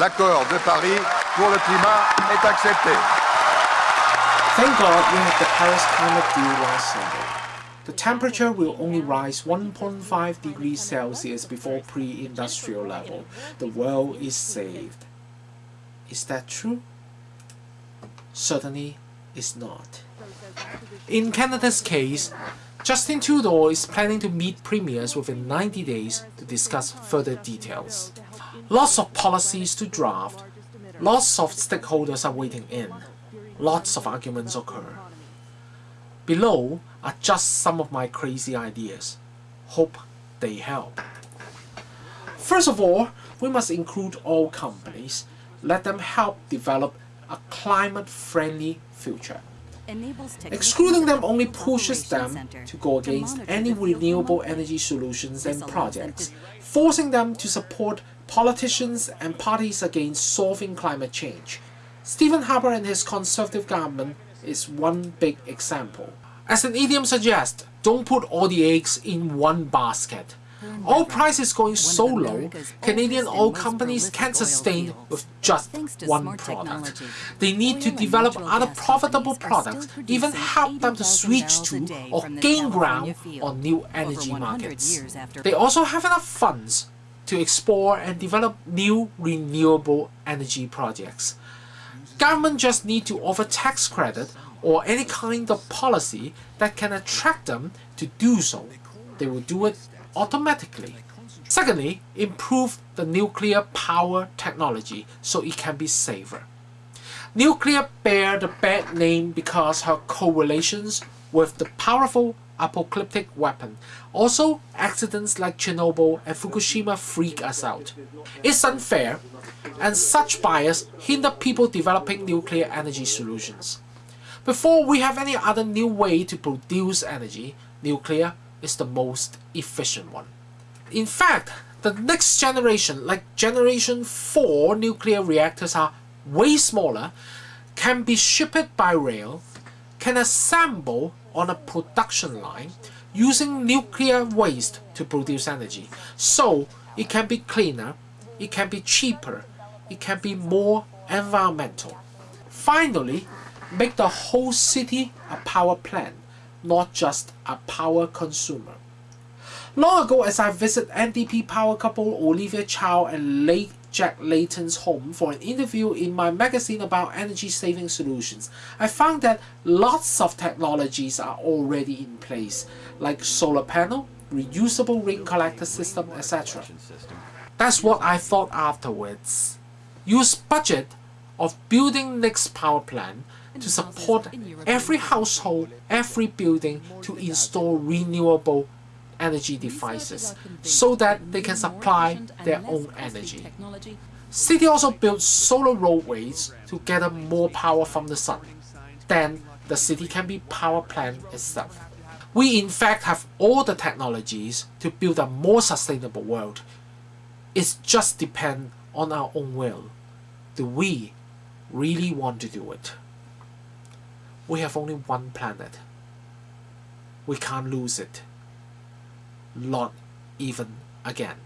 L'accord de Paris pour le climat est accepté. Thank God we had the Paris Climate Deal last Sunday. The temperature will only rise 1.5 degrees Celsius before pre-industrial level. The world is saved. Is that true? Certainly it's not. In Canada's case, Justin Trudeau is planning to meet premiers within 90 days to discuss further details. Lots of policies to draft, lots of stakeholders are waiting in, lots of arguments occur. Below are just some of my crazy ideas. Hope they help. First of all, we must include all companies, let them help develop a climate-friendly future. Excluding them only pushes them to go against any renewable energy solutions and projects, forcing them to support politicians and parties against solving climate change. Stephen Harper and his conservative government is one big example. As an idiom suggests, don't put all the eggs in one basket. Oil prices going so low, Canadian oil companies can't sustain with just one product. They need to develop other profitable products, even help them to switch to or gain ground on new energy markets. They also have enough funds to explore and develop new renewable energy projects. Government just need to offer tax credit or any kind of policy that can attract them to do so. They will do it automatically. Secondly, improve the nuclear power technology so it can be safer. Nuclear bear the bad name because her correlations with the powerful apocalyptic weapon. Also, accidents like Chernobyl and Fukushima freak us out. It's unfair, and such bias hinder people developing nuclear energy solutions. Before we have any other new way to produce energy, nuclear is the most efficient one. In fact, the next generation, like generation 4 nuclear reactors are way smaller, can be shipped by rail, can assemble on a production line using nuclear waste to produce energy. So it can be cleaner, it can be cheaper, it can be more environmental. Finally, make the whole city a power plant not just a power consumer. Long ago as I visited NDP power couple Olivia Chow and late Jack Layton's home for an interview in my magazine about energy saving solutions, I found that lots of technologies are already in place, like solar panel, reusable rain collector system, etc. That's what I thought afterwards. Use budget of building next power plant to support every household, every building to install renewable energy devices so that they can supply their own energy. City also built solar roadways to gather more power from the sun. Then the city can be power plant itself. We in fact have all the technologies to build a more sustainable world. It just depends on our own will. Do we really want to do it? We have only one planet. We can't lose it not even again.